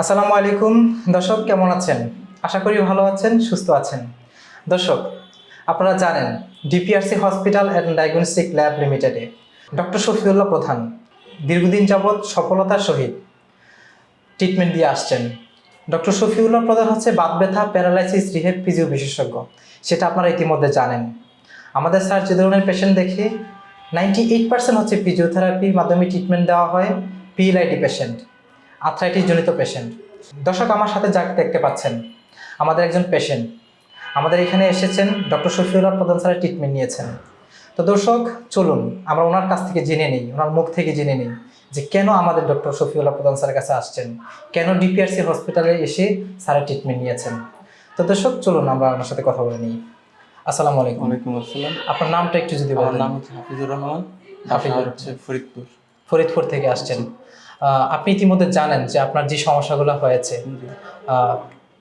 আসসালামু আলাইকুম। দর্শক, কেমন আছেন? আশা করি ভালো আছেন, সুস্থ আছেন। দর্শক, আপনারা জানেন, DPRC hospital and diagnostic lab লিমিটেডে ডক্টর শফিউল্লাহ প্রধান দীর্ঘদিন যাবৎ সফলতার সহিত ট্রিটমেন্ট দিয়ে আসছেন। ডক্টর শফিউল্লাহ প্রধান হচ্ছে বাত ব্যথা, প্যারালাইসিস, রিহেব ফিজিও বিশেষজ্ঞ। সেটা আপনারা ইতিমধ্যে জানেন। আমাদের স্যার যে ধরনের পেশেন্ট দেখে নাইনটি এইট পার্সেন্ট হচ্ছে ফিজিওথেরাপির মাধ্যমে ট্রিটমেন্ট দেওয়া হয় পিএলআইডি পেশেন্ট আর্থ্রাইটিস জনিত পেশেন্ট দর্শক আমার সাথে যাকে দেখতে পাচ্ছেন। আমাদের একজন পেশেন্ট আমাদের এখানে এসেছেন ডক্টর শফিউল্লাহ প্রধান স্যারের ট্রিটমেন্ট নিয়েছেন। তো দর্শক চলুন আমরা ওনার কাছ থেকে জেনে নিই ওনার মুখ থেকে জেনে নিই যে কেন আমাদের ডক্টর শফিউল্লাহ প্রধান স্যারের কাছে আসছেন কেন ডিপিআরসি হসপিটালে এসে স্যারের ট্রিটমেন্ট নিয়েছেন। তো দর্শক চলুন আমরা ওনার সাথে কথা বলে নিই। আসসালামু আলাইকুম। ওয়ালাইকুম আসসালাম। আপনার নামটা একটু যদি বলেন। নাম হচ্ছে হাফিজুর রহমান হাফিজুর হচ্ছে ফরিদপুর। ফরিদপুর থেকে আসছেন। আপনি ইতিমধ্যে জানেন যে আপনার যে সমস্যাগুলো হয়েছে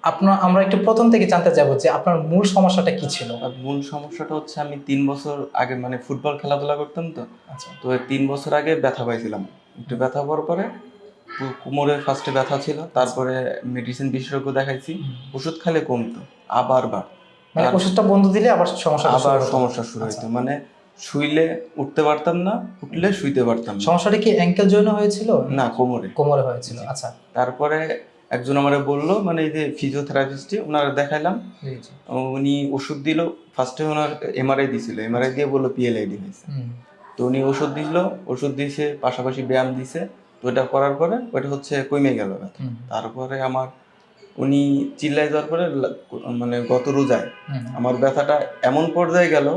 আপনার আমরা একটু প্রথম থেকে জানতে যাব যে আপনার মূল সমস্যাটা কি ছিল? মূল সমস্যাটা হচ্ছে আমি তিন বছর আগে মানে ফুটবল খেলাধুলা করতাম তো। আচ্ছা। তো তিন বছর আগে ব্যথা পাইছিলাম। একটু ব্যথা পাওয়ার পরে কোমরে ফার্স্টে ব্যথা ছিল তারপরে মেডিসিন বিশেষজ্ঞ দেখাইছি ওষুধ খালে কমতো আবার বার মানে ওষুধটা বন্ধ দিলে আবার সমস্যা আবার সমস্যা শুরু হইতো। মানে শুইলে উঠতে পারতাম না উঠলে শুইতে পারতাম না। সমস্যাটা কি অ্যাঙ্কেল জয়েন হয়েছিল? না কোমরে। কোমরে হয়েছিল আচ্ছা। তারপরে একজন আমারে বলল মানে এই যে ফিজিওথেরাপিস্টে ওনারা দেখাইলাম। জি জি। উনি ওষুধ দিল ফার্স্টে ওনার এমআরআই দিছিল এমআরআই দিয়ে বলল পিএলআইডি হয়েছে। হুম, তো উনি ওষুধ দিল ওষুধ দিয়েছে পাশাপাশি ব্যায়াম দিছে তো ওটা করার পরে ওটা হচ্ছে কমে গেল ব্যথা। হুম, তারপরে আমার উনি চিল্লাই যাওয়ার পরে লা- মানে গত রোজায় হুম। আমার ব্যথাটা এমন পর্যায়ে গেল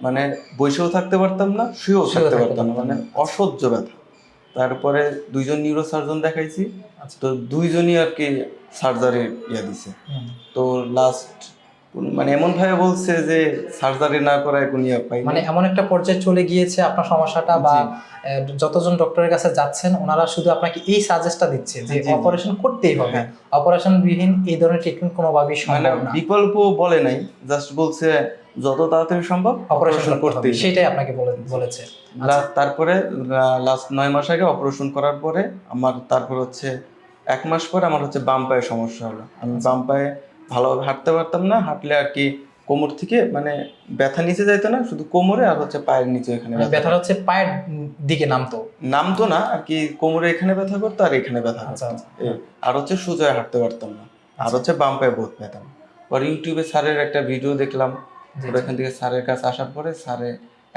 মানে বসেও থাকতে পারতাম না শুয়েও থাকতে পারতাম না মানে অসহ্য ব্যথা। তারপরে দুইজন নিউরো সার্জন দেখাইছি আচ্ছা। তো দুইজনই আর কি সার্জারি ইয়া দিছে। তো লাস্ট মানে এমন ভাবে বলছে যে সার্জারি না করায় কোনো ইয়ে পাই মানে এমন একটা পর্যায়ে চলে গিয়েছে আপনার সমস্যাটা বা যতজন ডক্টরের কাছে যাচ্ছেন ওনারা শুধু আপনাকে এই সাজেস্টটা দিচ্ছে যে। অপারেশন করতেই হবে। হ্যাঁ। অপারেশন বিহীন এই ধরনের ট্রিটমেন্ট কোনোভাবেই মানে সম্ভব না। বিকল্প বলে নাই জাস্ট বলছে যত তাড়াতাড়ি সম্ভব অপারেশন করতে সেটাই আপনাকে বলেছে। আচ্ছা। তারপরে লাস্ট নয় মাস আগে অপারেশন করার পরে আমার তারপর হচ্ছে এক মাস পরে আমার হচ্ছে বাম পায়ে সমস্যা হলো। আমি আচ্ছা। বাম পায়ে ভালোভাবে হাঁটতে পারতাম না হাঁটলে আর কি কোমর থেকে মানে ব্যথা নিচে যাইতো না শুধু কোমরে আর হচ্ছে পায়ের নিচে এখানে মানে ব্যথা হচ্ছে পায়ের দিকে নামতো? নামতো না আর কি কোমরে এখানে ব্যথা করতো আর এখানে ব্যথা আচ্ছা, করতো। আর হচ্ছে সোজা হাঁটতে পারতাম না। আর হচ্ছে বাম পায়ে বহুত ব্যথা পরে ইউটিউবে স্যারের একটা ভিডিও দেখলাম ওরা এখান থেকে স্যারের কাছে আসার পরে স্যারে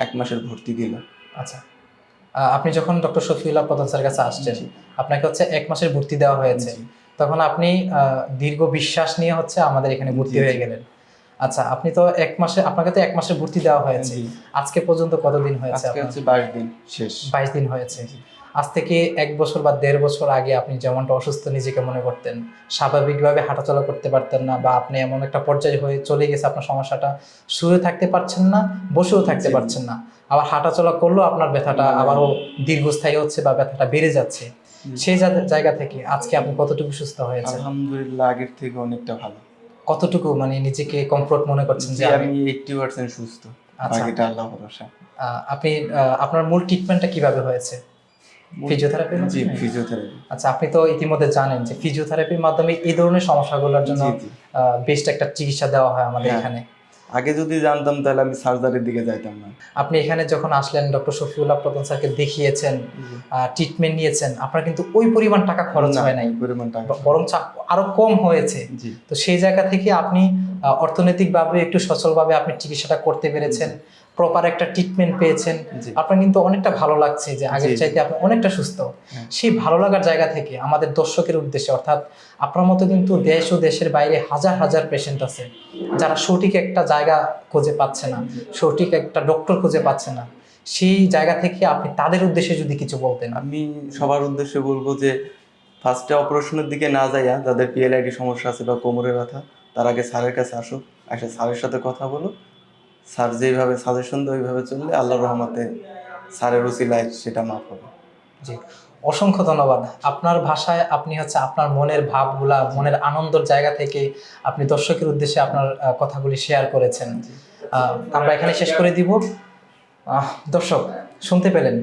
এক মাসের ভর্তি দিল। আচ্ছা। আপনি যখন ডক্টর শফিউল্লাহ প্রধান স্যারের কাছে আসছেন আপনাকে হচ্ছে এক মাসের ভর্তি দেওয়া হয়েছে। তখন আপনি দীর্ঘ বিশ্বাস নিয়ে হচ্ছে আমাদের এখানে ভর্তি। হয়ে গেলেন। আচ্ছা আপনি তো এক মাসে আপনাকে তো এক মাসের ভর্তি দেওয়া হয়েছে। আজকে পর্যন্ত কতদিন হয়েছে আজকে হচ্ছে বাইশ দিন শেষ। বাইশ দিন হয়েছে। আজ থেকে এক বছর বা দেড় বছর আগে আপনি যেমনটা অসুস্থ নিজেকে মনে করতেন স্বাভাবিকভাবে হাঁটাচলা করতে পারতেন না বা আপনি এমন একটা পর্যায়ে হয়ে চলে গেছে আপনার সমস্যাটা শুয়ে থাকতে পারছেন না বসেও থাকতে পারছেন না। আবার হাঁটাচলা করলেও আপনার ব্যথাটা। আবারও দীর্ঘস্থায়ী হচ্ছে বা ব্যথাটা বেড়ে যাচ্ছে। সেই জায়গা থেকে আজকে আপনি কতটুকু সুস্থ হয়েছে আলহামদুলিল্লাহ আগের থেকে অনেকটা ভালো। কতটুকু মানে নিজেকে কমফোর্ট মনে করছেন যে আমি আমি এইটটি পার্সেন্ট সুস্থ। আচ্ছা। বাকিটা আল্লাহ ভরসা। আপনি আপনার মূল ট্রিটমেন্টটা কীভাবে হয়েছে? ফিজিওথেরাপি জি ফিজিওথেরাপি আচ্ছা আপনি তো ইতিমধ্যে জানেন যে ফিজিওথেরাপির মাধ্যমে এই ধরনের সমস্যাগুলোর জন্য বেস্ট একটা চিকিৎসা দেওয়া হয় আমাদের হ্যাঁ। এখানে। আগে যদি জানতাম তাহলে আমি সার্জারির দিকে যাইতাম না। আপনি এখানে যখন আসলেন ডক্টর শফিউল্লাহ প্রধান স্যারকে দেখিয়েছেন ট্রিটমেন্ট নিয়েছেন আপনার কিন্তু ওই পরিমাণ টাকা খরচ হয় নাই। পরিমাণ টাকা বরং আরও কম হয়েছে। তো সেই জায়গা থেকে আপনি অর্থনৈতিকভাবে একটু সচলভাবে আপনি চিকিৎসাটা করতে পেরেছেন। প্রপার একটা ট্রিটমেন্ট পেয়েছেন। জি। আপনার কিন্তু অনেকটা ভালো লাগছে যে আগের। চাইতে আপনি অনেকটা সুস্থ। হ্যাঁ। সেই ভালো লাগার জায়গা থেকে আমাদের দর্শকের উদ্দেশ্যে অর্থাৎ আপনার মতো কিন্তু দেশ ও দেশের বাইরে হাজার হাজার পেশেন্ট আছে যারা সঠিক একটা জায়গা খুঁজে পাচ্ছে না সঠিক একটা ডক্টর খুঁজে পাচ্ছে না। সেই জায়গা থেকে আপনি তাদের উদ্দেশ্যে যদি কিছু বলতেন। আমি সবার উদ্দেশ্যে বলব যে ফার্স্টে অপারেশনের দিকে না যাইয়া যাদের পিএলআইডি সমস্যা আছে বা কোমরের ব্যথা তার আগে স্যারের কাছে আসো এসে স্যারের সাথে কথা বলো স্যার যেইভাবে সাজেশন দেয় ওইভাবে চললে আল্লাহর রহমতে স্যারের উচিলায় সেটা মাফ হবে। জি অসংখ্য ধন্যবাদ। আপনার ভাষায় আপনি হচ্ছে আপনার মনের ভাবগুলা মনের আনন্দর জায়গা থেকে আপনি দর্শকের উদ্দেশ্যে আপনার কথাগুলি শেয়ার করেছেন। আমরা এখানে শেষ করে দিব। দর্শক শুনতে পেলেন?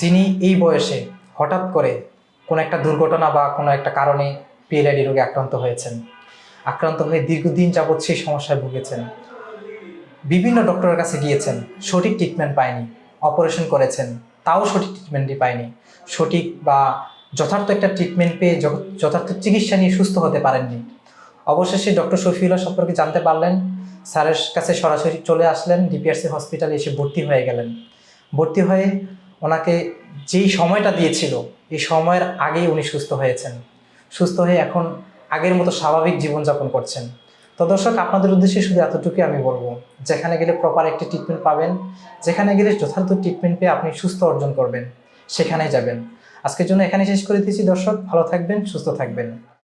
যিনি এই বয়সে হঠাৎ করে কোনো একটা দুর্ঘটনা বা কোনো একটা কারণে পিএলআইডি রোগে আক্রান্ত হয়েছেন আক্রান্ত হয়ে দীর্ঘদিন যাবৎ সেই সমস্যায় ভুগেছেন বিভিন্ন ডক্টরের কাছে গিয়েছেন, সঠিক ট্রিটমেন্ট পায়নি অপারেশন করেছেন, তাও সঠিক ট্রিটমেন্টই পায়নি। সঠিক বা যথার্থ একটা ট্রিটমেন্ট পেয়ে যথার্থ চিকিৎসা নিয়ে সুস্থ হতে পারেননি। অবশেষে ডক্টর শফিউল্লাহ সম্পর্কে জানতে পারলেন, স্যারের কাছে সরাসরি চলে আসলেন ডিপিআরসি হসপিটালে এসে ভর্তি হয়ে গেলেন। ভর্তি হয়ে ওনাকে যেই সময়টা দিয়েছিল, এই সময়ের আগেই উনি সুস্থ হয়েছেন। সুস্থ হয়ে এখন আগের মতো স্বাভাবিক জীবনযাপন করছেন। তো দর্শক, আপনাদের উদ্দেশ্যে শুধু এতটুকুই আমি বলব, যেখানে গেলে প্রপার একটি ট্রিটমেন্ট পাবেন, যেখানে গেলে যথার্থ ট্রিটমেন্ট পেয়ে আপনি সুস্থ অর্জন করবেন, সেখানেই যাবেন। আজকের জন্য এখানে শেষ করে দিয়েছি দর্শক, ভালো থাকবেন, সুস্থ থাকবেন।